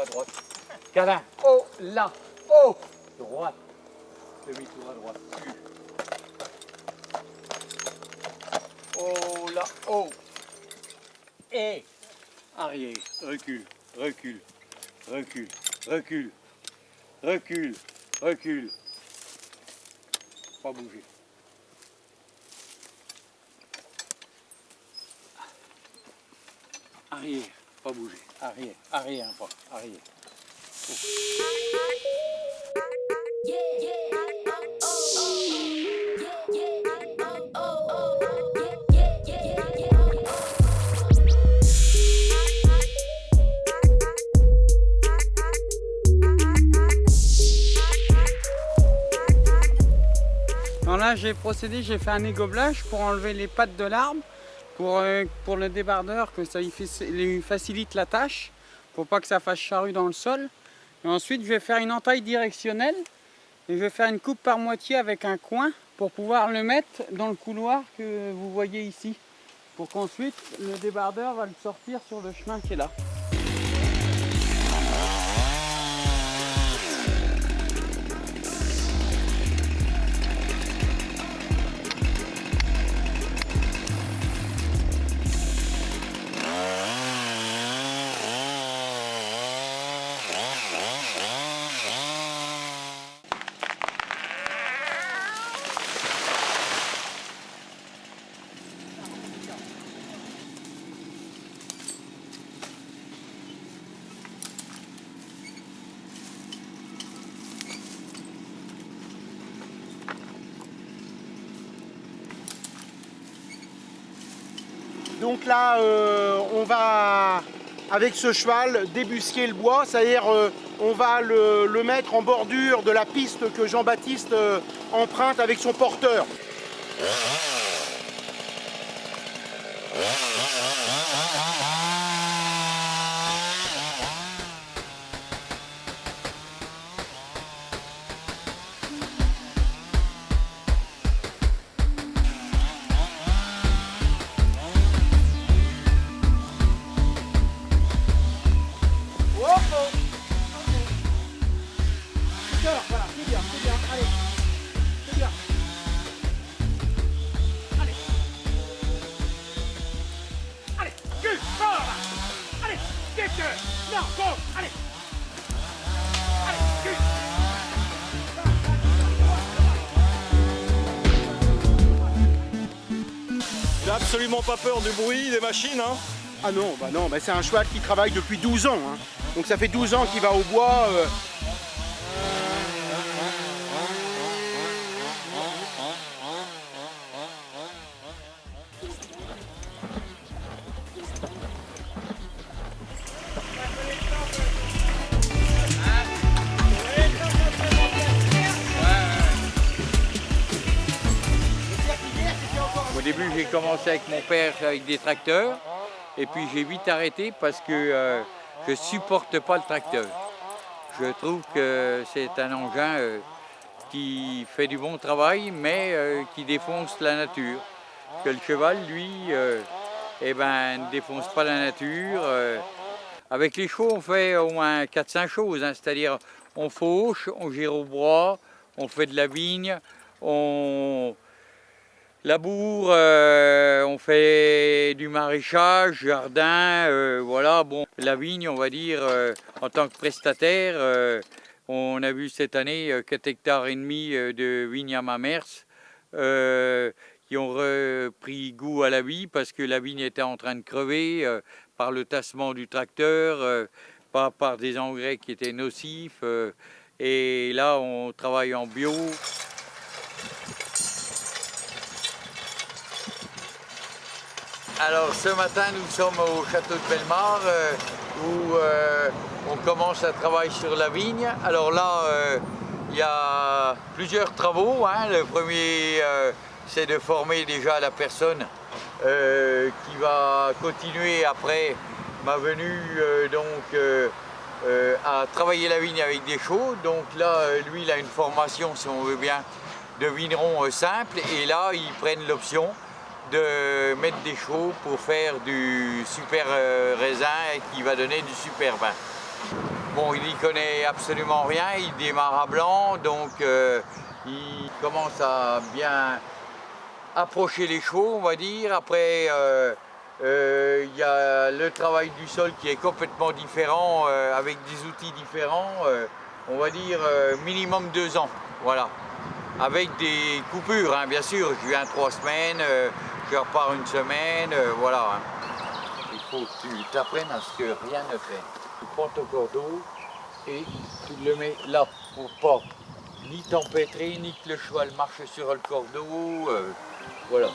demi-tour à droite. Câlin. Oh, là. Oh. Droite. Demi-tour à droite. Oh, là. Oh. Et. Arrière. Recule. Recule. Recule. Recule. Recule. Recule. Pas bouger. Arrière, pas bouger. Arrière, arrière un pas, arrière. Alors là, j'ai procédé, j'ai fait un égoblage pour enlever les pattes de l'arbre, pour, le débardeur, que ça lui facilite la tâche, pour pas que ça fasse charrue dans le sol. Et ensuite, je vais faire une entaille directionnelle, et je vais faire une coupe par moitié avec un coin, pour pouvoir le mettre dans le couloir que vous voyez ici. Pour qu'ensuite, le débardeur va le sortir sur le chemin qui est là. Là, euh, on va, avec ce cheval, débusquer le bois, c'est-à-dire euh, on va le, le mettre en bordure de la piste que Jean-Baptiste euh, emprunte avec son porteur. Pas peur du bruit des machines. Hein? Ah non, bah non, bah c'est un cheval qui travaille depuis 12 ans. hein. Donc ça fait 12 ans qu'il va au bois. euh, j'ai commencé avec mon père avec des tracteurs. Et puis j'ai vite arrêté parce que euh, je supporte pas le tracteur. Je trouve que c'est un engin euh, qui fait du bon travail, mais euh, qui défonce la nature. Que le cheval, lui, eh ben, ne défonce pas la nature. Avec les chevaux, on fait au moins 4-5 choses, hein. c'est-à-dire on fauche, on gère au bois, on fait de la vigne, on laboure, euh, on fait du maraîchage, jardin, euh, voilà. Bon, la vigne, on va dire, euh, en tant que prestataire, on a vu cette année euh, 4 hectares et demi de vignes à Mamers qui ont repris goût à la vie parce que la vigne était en train de crever par le tassement du tracteur, pas par des engrais qui étaient nocifs. et là, on travaille en bio. Alors ce matin, nous sommes au château de Bellemare euh, où euh, on commence à travailler sur la vigne. Alors là, euh, il y a plusieurs travaux. hein. Le premier, euh, c'est de former déjà la personne qui va continuer après ma venue donc, à travailler la vigne avec des chaux. Donc là, lui, il a une formation, si on veut bien, de vigneron simple. Et là, ils prennent l'option de mettre des chaux pour faire du super euh, raisin qui va donner du super vin. Bon, il n'y connaît absolument rien, il démarre à blanc, donc euh, il commence à bien approcher les chevaux, on va dire. Après, euh, il y a le travail du sol qui est complètement différent, avec des outils différents. on va dire minimum deux ans, voilà. Avec des coupures, hein, bien sûr. Je viens trois semaines, je repars une semaine, voilà. Hein. Il faut que tu t'apprennes à ce que rien ne fait. Tu prends ton cordeau et tu le mets là pour pas ni t'empêtrer, ni que le cheval marche sur le cordeau. Euh, voilà.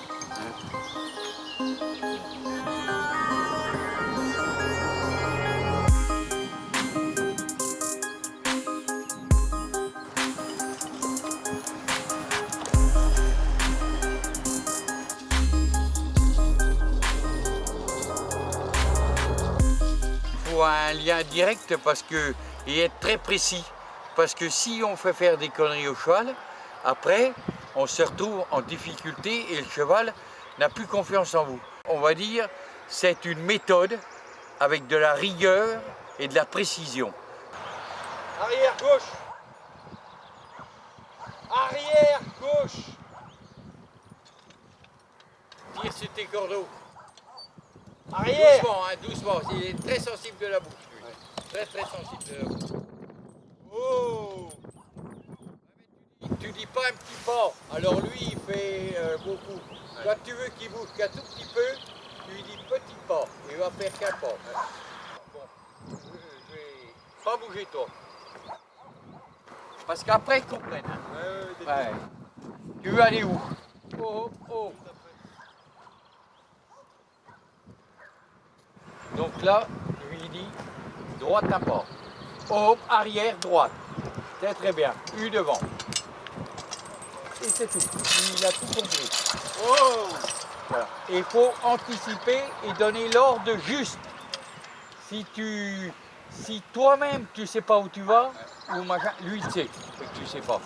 Un lien direct parce que et être très précis. Parce que si on fait faire des conneries au cheval, après, on se retrouve en difficulté et le cheval n'a plus confiance en vous. On va dire, c'est une méthode avec de la rigueur et de la précision. Arrière gauche Arrière gauche Tire sur tes. Arrière Doucement, hein, doucement. Il est très sensible de la bouche. Très très sensible de la bouche. Oh tu, dis pas un petit pas. Alors lui, il fait euh, beaucoup. Quand tu veux qu'il bouge qu'un tout petit peu, tu lui dis petit pas. Il va faire qu'un pas. Bon, je vais pas bouger toi. Parce qu'après, ils comprennent. Hein. Ouais, Tu veux aller où? Oh, oh. Donc là, je lui dis droite pas. Hop, arrière, droite. C'est très bien. U devant. Et c'est tout. Il a tout compris. Oh il faut anticiper et donner l'ordre juste. Si tu, si toi-même tu sais pas où tu vas, ou lui il sait que tu sais pas.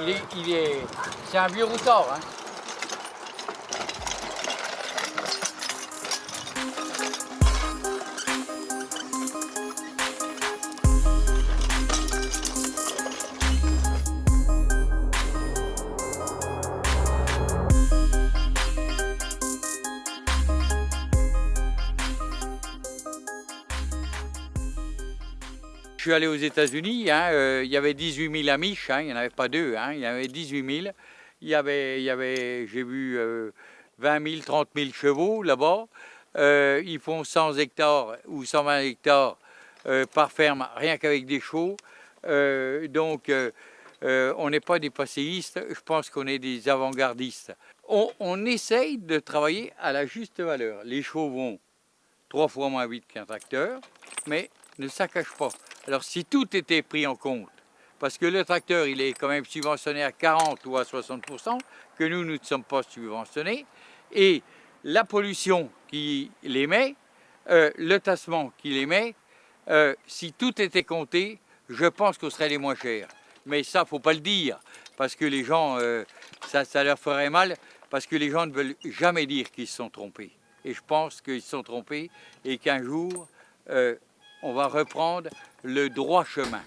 Il est, il est, c'est un vieux routard. Hein. Suis allé aux États-Unis, hein, euh, il y avait 18 000 amiches, hein, il n'y en avait pas deux, hein, il y avait 18 000. Il y avait, il y avait j'ai vu 20 000, 30 000 chevaux là-bas. Euh, ils font 100 hectares ou 120 hectares euh, par ferme, rien qu'avec des chevaux. donc, on n'est pas des passéistes, je pense qu'on est des avant-gardistes. On, on essaye de travailler à la juste valeur. Les chevaux vont trois fois moins vite qu'un tracteur, mais ne saccage pas. Alors si tout était pris en compte, parce que le tracteur il est quand même subventionné à 40 ou à 60 que nous, nous ne sommes pas subventionnés, et la pollution qui l'émet, euh, le tassement qui l'émet, euh, si tout était compté, je pense qu'on serait les moins chers. Mais ça, faut pas le dire, parce que les gens, euh, ça, ça leur ferait mal, parce que les gens ne veulent jamais dire qu'ils se sont trompés. Et je pense qu'ils se sont trompés et qu'un jour, on va reprendre le droit chemin.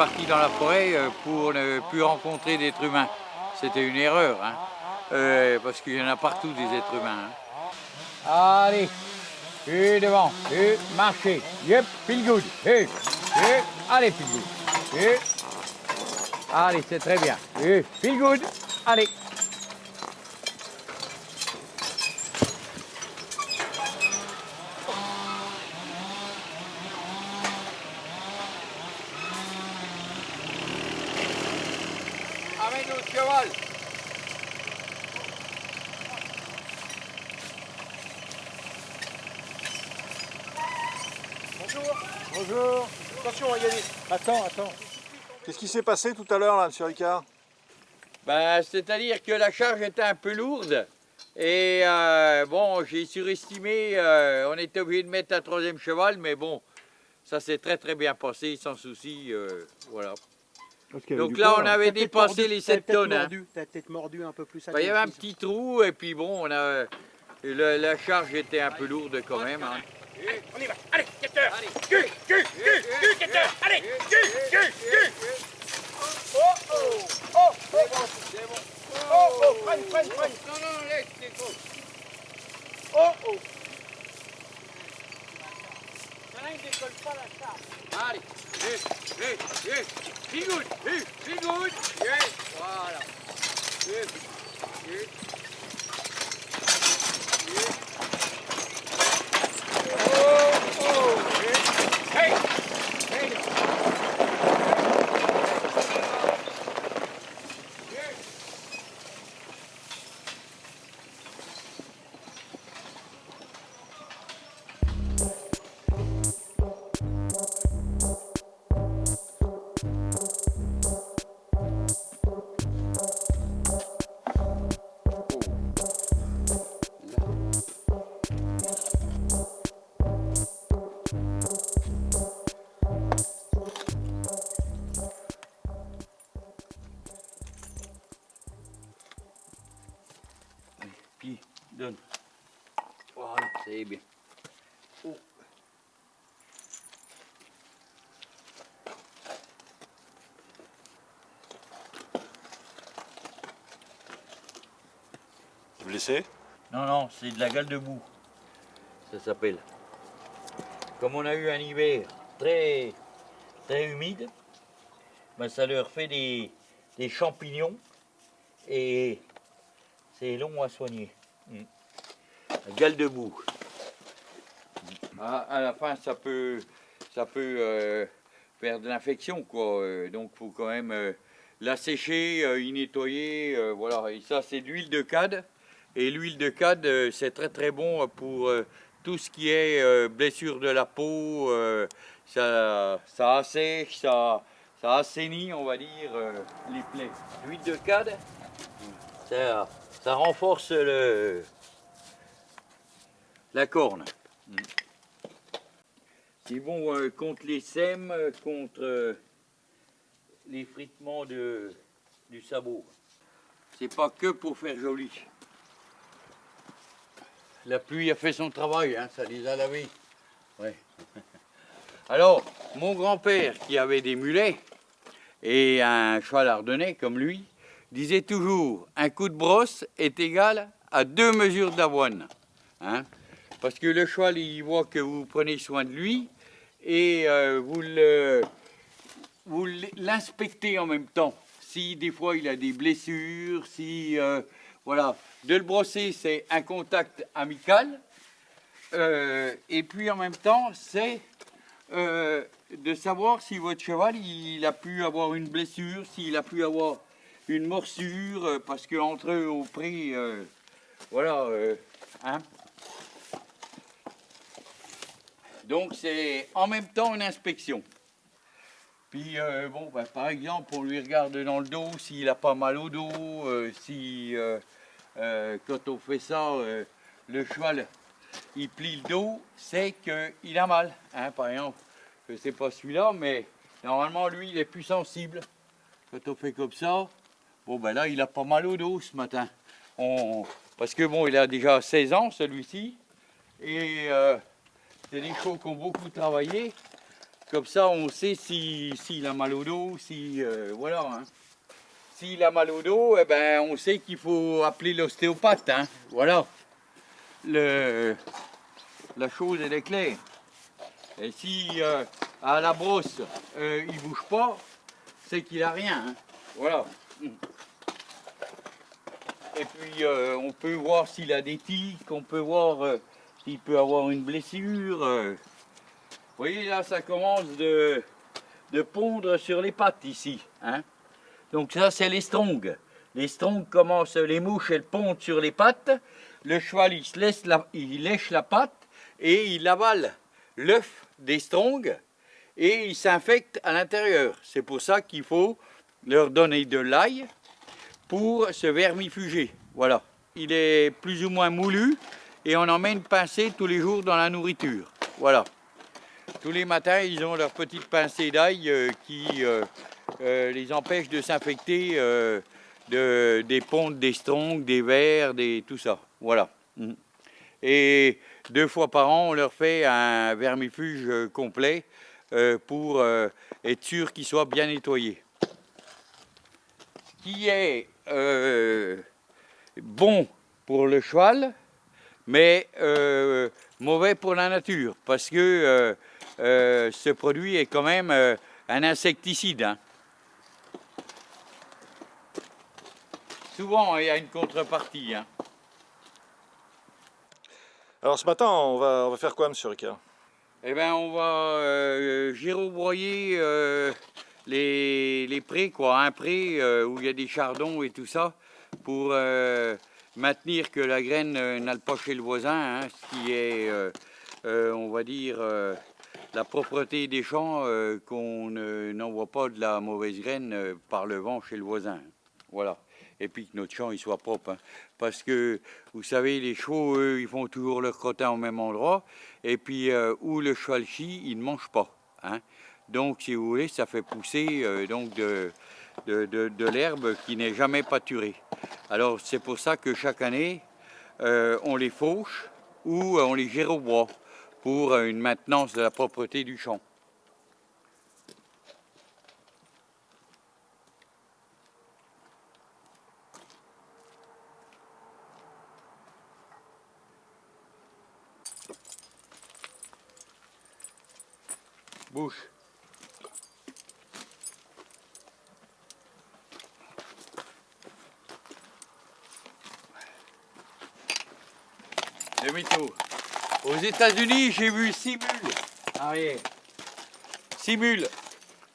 Parti dans la forêt euh, pour ne plus rencontrer d'êtres humains. C'était une erreur, hein. Euh, parce qu'il y en a partout des êtres humains. hein. Allez, et devant, et marchez, yep, feel good, et, et, allez, feel good, et, allez, c'est très bien, et, feel good, allez. Cheval. Bonjour Bonjour Attention, il y a des... Attends, attends. Qu'est-ce qui s'est passé tout à l'heure là, monsieur Ricard? Ben, C'est-à-dire que la charge était un peu lourde. Et euh, bon, j'ai surestimé, euh, on était obligé de mettre un troisième cheval, mais bon, ça s'est très très bien passé, sans souci, euh, voilà. Donc là, on avait T'as peut-être dépassé les t'as 7 peut-être tonnes. hein. T'as peut-être mordu un peu plus à Il y avait un petit trou, et puis bon, on a, la charge était un peu lourde quand même. hein. On y va Allez, Gator Gu, gu, gu, gu, Gator Allez, gu, gu, gu Oh, oh Oh, oh, oh Oh, oh, freine, freine, freine Non, non, laisse les choses. Oh, Allez, hé, hé, hé, be good, hé, be good, yes, voilà. Non, non, c'est de la gale de boue. Ça s'appelle. Comme on a eu un hiver très, très humide, ben ça leur fait des, des champignons et c'est long à soigner. Mm. La gale de boue. À, à la fin, ça peut, ça peut euh, faire de l'infection, quoi. Euh, donc, faut quand même euh, la sécher, euh, y nettoyer, euh, voilà. Et ça, c'est de l'huile de cade. Et l'huile de cade, euh, c'est très très bon pour euh, tout ce qui est euh, blessure de la peau. euh, ça, ça assèche, ça, ça assainit, on va dire, euh, les plaies. L'huile de cade, ça, renforce le, la corne. Mm. C'est bon euh, contre les sèmes, euh, contre euh, l'effritement de, du sabot. C'est pas que pour faire joli. La pluie a fait son travail, hein, ça les a lavés. Alors, mon grand-père qui avait des mulets et un cheval ardennais comme lui, disait toujours un coup de brosse est égal à deux mesures d'avoine. hein. Parce que le cheval, il voit que vous prenez soin de lui et euh, vous l'inspectez en même temps. Si des fois il a des blessures, si euh, voilà, de le brosser c'est un contact amical. Euh, et puis en même temps c'est euh, de savoir si votre cheval a pu avoir une blessure, s'il a pu avoir une morsure, euh, parce qu'entre eux au prix, voilà, hein. Donc c'est en même temps une inspection. Puis euh, bon, ben, par exemple, on lui regarde dans le dos s'il a pas mal au dos, euh, si euh, quand on fait ça, le cheval il plie le dos, c'est qu'il a mal. hein. par exemple, je sais pas celui-là, mais normalement lui il est plus sensible. Quand on fait comme ça, bon ben là il a pas mal au dos ce matin. Parce que bon, il a déjà 16 ans celui-ci, et c'est des chevaux qui ont beaucoup travaillé. Comme ça, on sait si- s'il a mal au dos, si euh, voilà. hein. S'il a mal au dos, eh ben, on sait qu'il faut appeler l'ostéopathe. hein. Voilà. Le, la chose, elle est claire. Et si euh, à la brosse, euh, il bouge pas, c'est qu'il a rien. hein. Voilà. Et puis, on peut voir s'il a des tics, on peut voir s'il peut avoir une blessure. Voyez, là, ça commence de, de pondre sur les pattes ici. hein. Donc ça, c'est les strongs. Les strongs commencent, les mouches, elles pondent sur les pattes. Le cheval, il, se laisse la, il lèche la patte et il avale l'œuf des strongs et il s'infecte à l'intérieur. C'est pour ça qu'il faut leur donner de l'ail pour se vermifuger. Voilà. Il est plus ou moins moulu et on une pincée tous les jours dans la nourriture. Voilà. Tous les matins, ils ont leur petite pincée d'ail euh, qui euh, euh, les empêche de s'infecter de, des pontes, des strongs, des vers, des, tout ça. Voilà. Mhm. Et deux fois par an, on leur fait un vermifuge complet pour être sûr qu'ils soient bien nettoyés. Ce qui est bon pour le cheval, mais mauvais pour la nature, parce que euh, ce produit est quand même euh, un insecticide. hein. Souvent, il y a une contrepartie. hein. Alors ce matin, on va, on va faire quoi, monsieur Ricard Eh bien, on va euh, girobroyer euh, les, les prés, quoi. Un pré euh, où il y a des chardons et tout ça, pour maintenir que la graine n'aille pas chez le voisin, hein, ce qui est, on va dire, la propreté des champs, euh, qu'on ne- n'envoie pas de la mauvaise graine euh, par le vent chez le voisin. Voilà. Et puis que notre champ il soit propre. hein. Parce que, vous savez, les chevaux, eux, ils font toujours leur crottin au même endroit. Et puis, euh, où le cheval chie, il ne mange pas. hein. Donc, si vous voulez, ça fait pousser donc de, de, l'herbe qui n'est jamais pâturée. Alors, c'est pour ça que chaque année, on les fauche ou on les gère au bois pour euh, une maintenance de la propreté du champ. Bouche. Demi-tour. Aux États-Unis, j'ai vu six mules arrière. Six mules.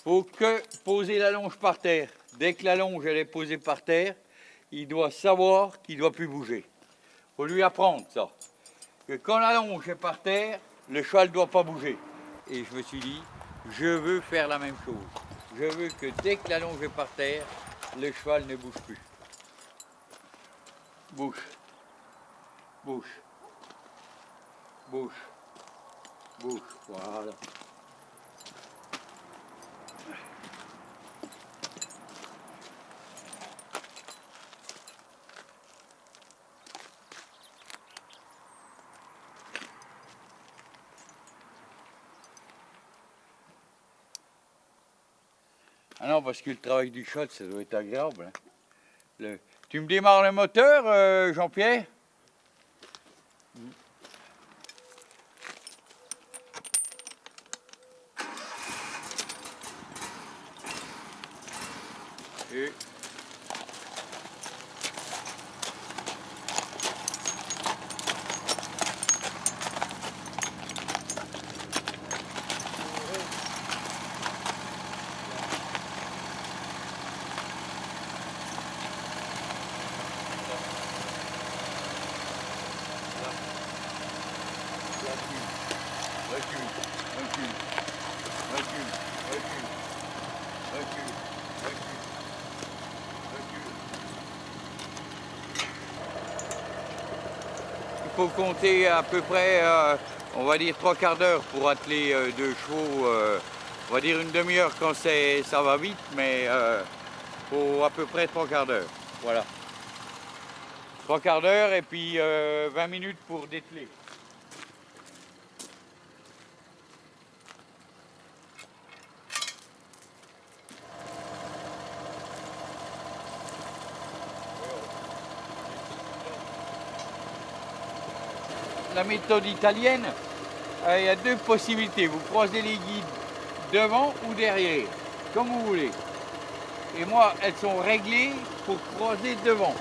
Faut que poser la longe par terre. Dès que la longe elle est posée par terre, il doit savoir qu'il ne doit plus bouger. Faut lui apprendre ça. Que quand la longe est par terre, le cheval ne doit pas bouger. Et je me suis dit, je veux faire la même chose. Je veux que dès que la longe est par terre, le cheval ne bouge plus. Bouche. Bouche. Bouche. Bouche. Voilà. Ah non, parce que le travail du cheval, ça doit être agréable. hein. Tu me démarres le moteur, euh, Jean-Pierre Et... recule, recule, recule, recule, recule, recule, recule. Il à peu près, euh, on va dire trois quarts d'heure pour atteler euh, deux chevaux. euh, on va dire une demi-heure quand ça va vite, mais faut à peu près trois quarts d'heure. Voilà. Trois quarts d'heure et puis euh, 20 minutes pour dételer. Méthode italienne, euh, il y a deux possibilités. Vous croisez les guides devant ou derrière, comme vous voulez. Et moi, elles sont réglées pour croiser devant.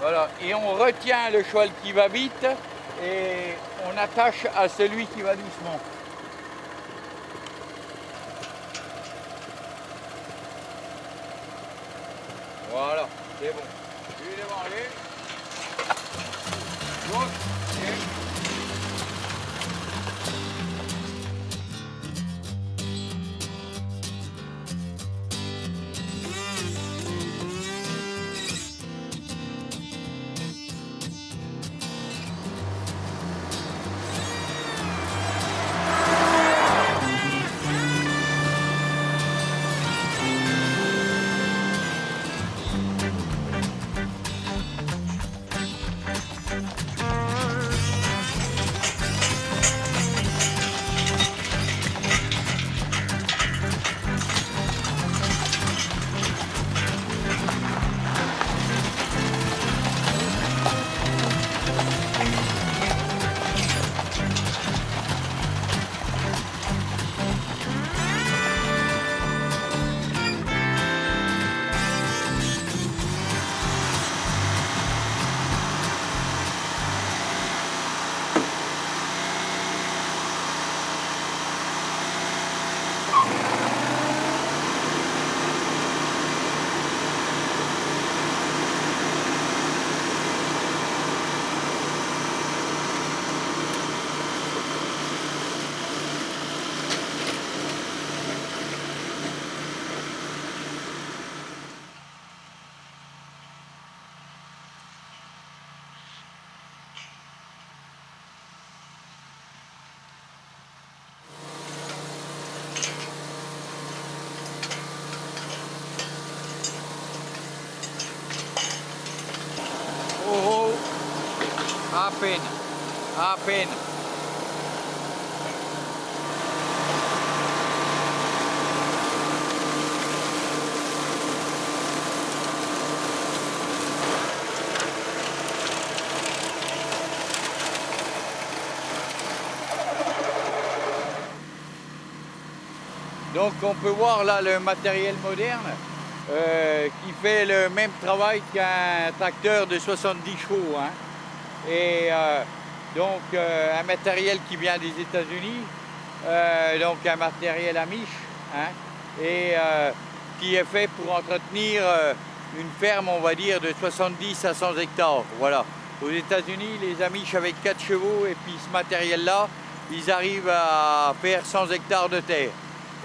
Voilà, et on retient le cheval qui va vite et on attache à celui qui va doucement. Voilà, c'est bon. À peine, à peine. Donc on peut voir là le matériel moderne euh, qui fait le même travail qu'un tracteur de 70 chevaux. hein. Et euh, donc euh, un matériel qui vient des États-Unis, euh, donc un matériel Amish, hein, et qui est fait pour entretenir une ferme, on va dire, de 70 à 100 hectares. Voilà. Aux États-Unis, les Amish avec 4 chevaux et puis ce matériel-là, ils arrivent à faire 100 hectares de terre.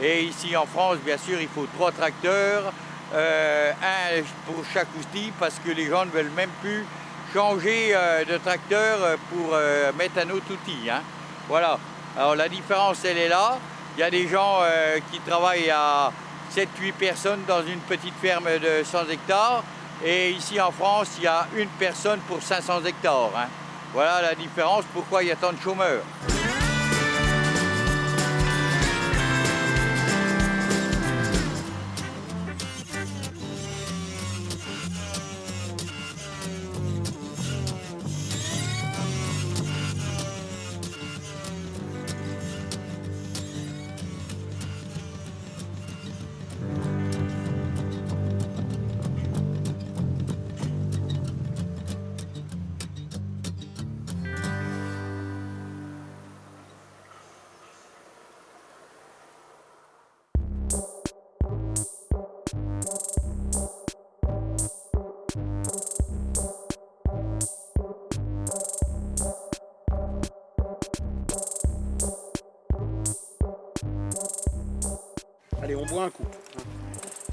Et ici en France, bien sûr, il faut trois tracteurs, un pour chaque outil, parce que les gens ne veulent même plus changer euh, de tracteur euh, pour euh, mettre un autre outil. hein. Voilà. Alors la différence, elle est là. Il y a des gens qui travaillent à 7-8 personnes dans une petite ferme de 100 hectares. Et ici en France, il y a une personne pour 500 hectares. hein. Voilà la différence, pourquoi il y a tant de chômeurs. Allez, on boit un coup.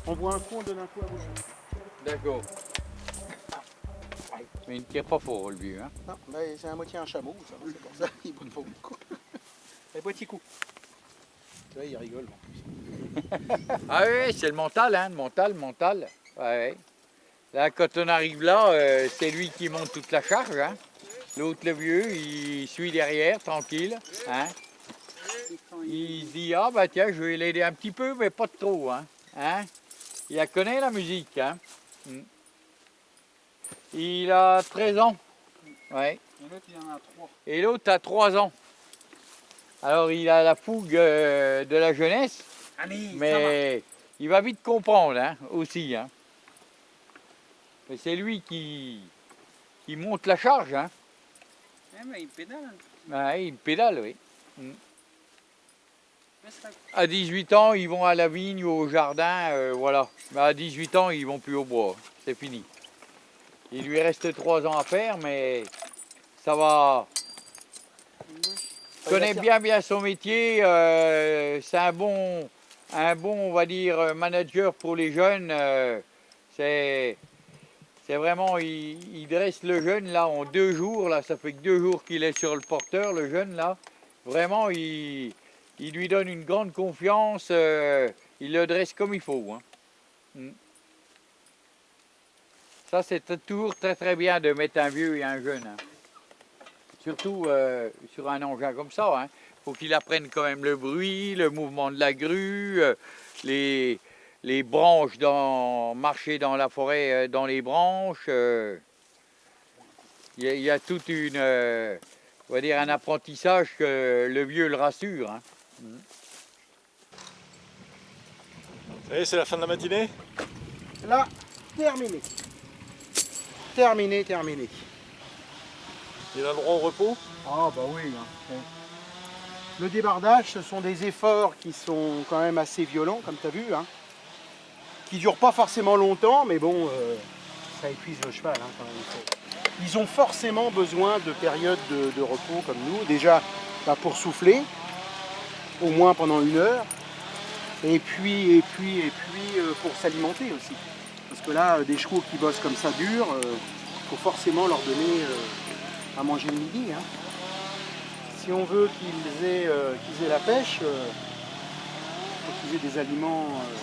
On boit un coup, on donne un coup à vous. D'accord. Mais il ne tire pas fort, le vieux. Hein. Non, bah, c'est à moitié un chameau, ça, c'est pour ça il boit pas beaucoup. Allez, petit coup. Tu vois, il rigole en plus. Ah oui, c'est le mental, hein, le mental, le mental. Ouais, ouais. Là, quand on arrive là, euh, c'est lui qui monte toute la charge. Hein. L'autre, le vieux, il suit derrière, tranquille. Hein. Il- dit, ah bah tiens, je vais l'aider un petit peu, mais pas trop. Hein. Hein. Il la connaît, la musique. Hein. Mm. Il a 13 ans. Ouais. Et l'autre, il en a trois. Et l'autre a 3 ans. Alors, il a la fougue euh, de la jeunesse. Allez, ça va. Mais il va vite comprendre hein, aussi. Hein. Mais c'est lui qui, qui monte la charge. Hein. Eh, il pédale. Ouais, il pédale, oui. La- À 18 ans, ils vont à la vigne ou au jardin, euh, voilà. Mais à 18 ans, ils vont plus au bois. C'est fini. Il lui reste 3 ans à faire, mais ça va. Il connaît bien bien son métier. euh, c'est un bon, on va dire, manager pour les jeunes. euh, c'est, c'est vraiment, il, il dresse le jeune là en deux jours. Là, ça fait que deux jours qu'il est sur le porteur, le jeune là. Vraiment, il, il lui donne une grande confiance. euh, il le dresse comme il faut. hein. Mm. Ça, c'est toujours très très bien de mettre un vieux et un jeune. hein. Surtout euh, sur un engin comme ça. Il faut qu'il apprenne quand même le bruit, le mouvement de la grue, euh, les, branches, dans, marcher dans la forêt, dans les branches. Il y, a- toute une, on va dire, un apprentissage que le vieux le rassure. hein. Est, c'est la fin de la matinée Là, terminé. Terminé, terminé. Il a le droit au repos Ah bah oui. hein. Le débardage, ce sont des efforts qui sont quand même assez violents, comme tu as vu, hein, qui durent pas forcément longtemps, mais bon, euh, ça épuise le cheval hein, quand même. Ils ont forcément besoin de périodes de, de repos comme nous, déjà bah, pour souffler, au moins pendant une heure, et puis, et puis, et puis euh, pour s'alimenter aussi. Parce que là, euh, des chevaux qui bossent comme ça dur, il faut forcément leur donner euh, à manger le midi. hein. Si on veut qu'ils aient, euh, qu'ils aient la pêche, il faut qu'ils aient des aliments euh,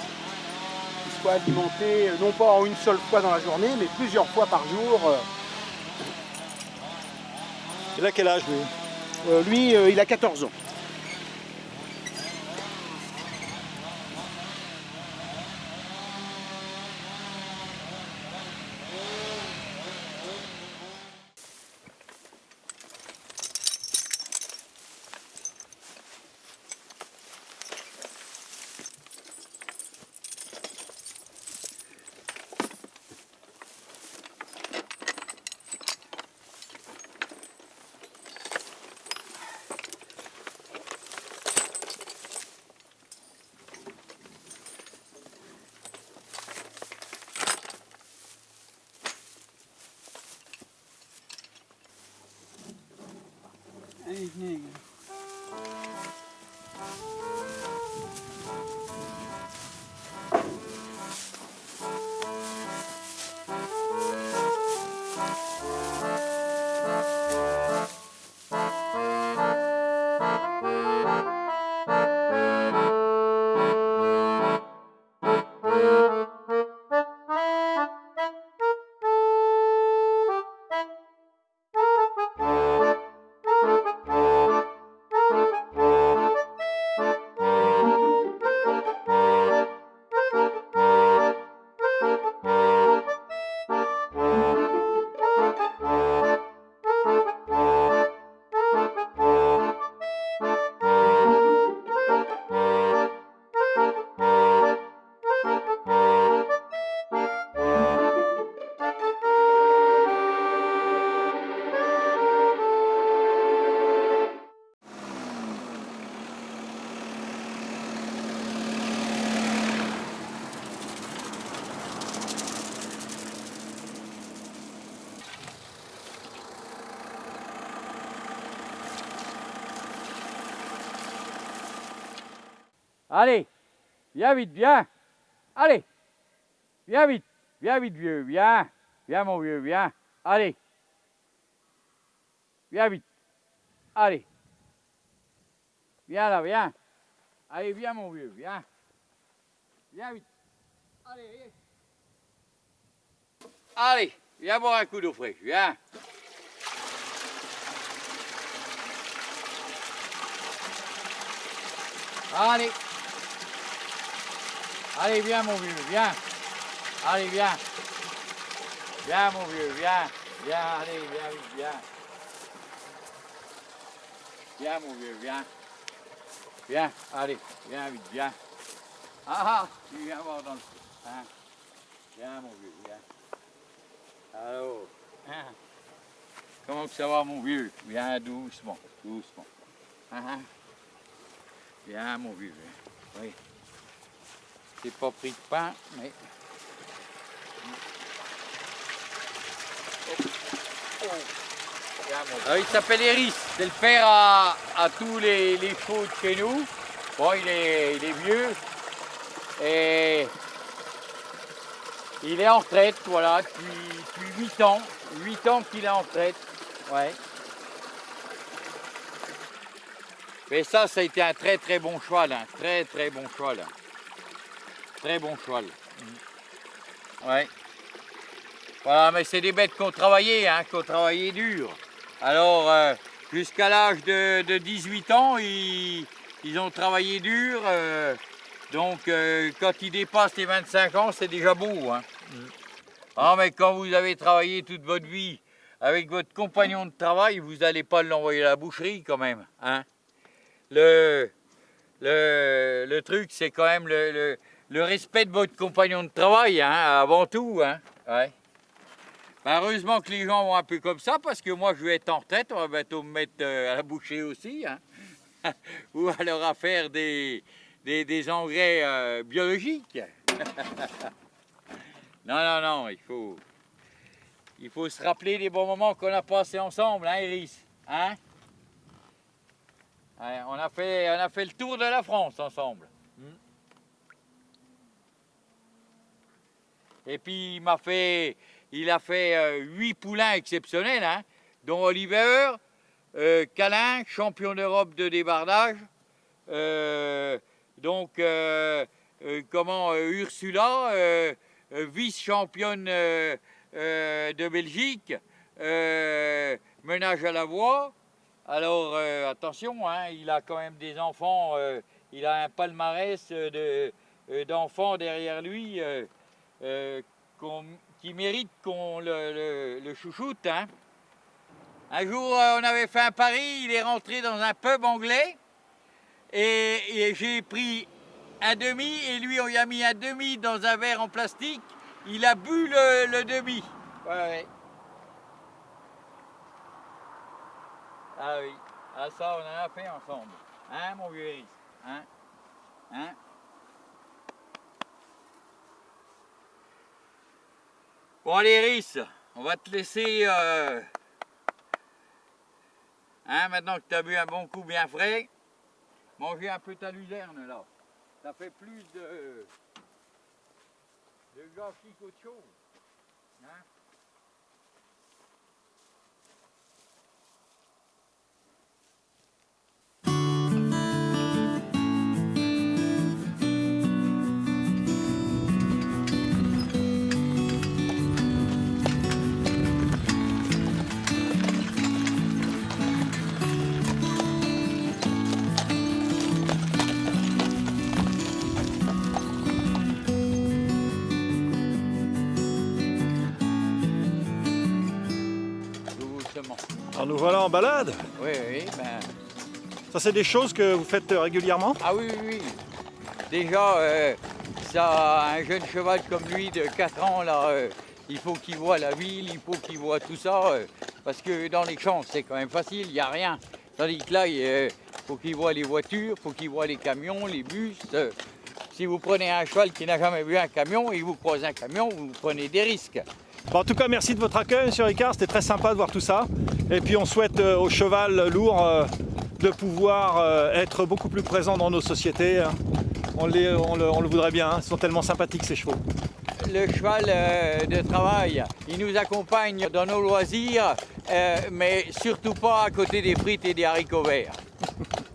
qui soient alimentés, euh, non pas en une seule fois dans la journée, mais plusieurs fois par jour. euh. Il a quel âge lui? Euh, lui, euh, il a 14 ans. Allez, Viens vite, viens. Allez. Viens vite. Viens vite, vieux. Viens. Viens, mon vieux, viens. Allez. Viens vite. Allez. Viens là, viens. Allez, viens, mon vieux, viens. Viens vite. Allez, allez. Allez, viens boire un coup d'eau fraîche, viens. Allez. Allez, viens mon vieux, viens. Allez, viens. Viens mon vieux, viens. Viens, allez, viens vite, viens. Viens mon vieux, viens. Viens, allez, viens vite, viens. Ah, ah, tu viens voir dans le... Hein. Viens mon viens. Alors, hein. Comment ça va mon vieux? Viens doucement, doucement. Hein. Viens mon vieux, viens. Oui. J'ai pas pris de pain, mais... Alors, il s'appelle Eris, c'est le père à, à tous les, les chevaux de chez nous. Bon, il est, il est vieux et il est en retraite, voilà, depuis, depuis 8 ans. 8 ans qu'il est en retraite, ouais. Mais ça, ça a été un très très bon cheval, un très très bon cheval. Très bon cheval. Ouais. Voilà, mais c'est des bêtes qui ont travaillé, hein, qui ont travaillé dur. Alors, euh, jusqu'à l'âge de, de 18 ans, ils, ils ont travaillé dur. euh, donc, euh, quand ils dépassent les 25 ans, c'est déjà beau. Hein. Ah, mais quand vous avez travaillé toute votre vie avec votre compagnon de travail, vous n'allez pas l'envoyer à la boucherie quand même. Hein. Le, le, le truc, c'est quand même le, le- le respect de votre compagnon de travail, hein, avant tout. Hein. Ben, heureusement que les gens vont un peu comme ça, parce que moi, je vais être en retraite, on va bientôt me mettre euh, à la boucherie aussi. Hein. Ou alors à faire des, des, engrais euh, biologiques. non, non, non, il faut, il faut se rappeler des bons moments qu'on a passés ensemble, hein, Iris hein? On, a on a fait le tour de la France ensemble. Et puis il m'a fait, il a fait euh, huit poulains exceptionnels, hein, dont Oliver, euh, Calin, champion d'Europe de débardage, euh, donc euh, comment Ursula, vice-championne de Belgique, menage à la voix. Alors attention, hein, il a quand même des enfants, il a un palmarès de, d'enfants derrière lui euh, qui méritent qu'on le, chouchoute. hein. Un jour, euh, on avait fait un pari, il est rentré dans un pub anglais et, j'ai pris un demi et lui, on lui a mis un demi dans un verre en plastique. Il a bu le, demi. Ouais. Ah oui, ah ça on en a fait ensemble. Hein mon vieux Iris Hein Hein Bon allez Iris, on va te laisser... euh, Hein, maintenant que tu as bu un bon coup bien frais, manger un peu ta luzerne là. Ça fait plus de... de gâchis qu'autre chose. Nous voilà en balade. Oui, oui, ben... Ça c'est des choses que vous faites euh, régulièrement? Ah oui, oui, oui. Déjà, euh, ça, un jeune cheval comme lui de 4 ans, là, euh, il faut qu'il voit la ville, il faut qu'il voit tout ça. euh, parce que dans les champs, c'est quand même facile, il n'y a rien. Tandis que là, il faut qu'il voit les voitures, il faut qu'il voit les camions, les bus. si vous prenez un cheval qui n'a jamais vu un camion et vous croisez un camion, vous prenez des risques. En tout cas, merci de votre accueil, Monsieur Ricard. C'était très sympa de voir tout ça. Et puis, on souhaite euh, au cheval lourd euh, de pouvoir euh, être beaucoup plus présent dans nos sociétés. hein. On, le, voudrait bien, hein. ils sont tellement sympathiques ces chevaux. Le cheval euh, de travail, il nous accompagne dans nos loisirs, mais surtout pas à côté des frites et des haricots verts.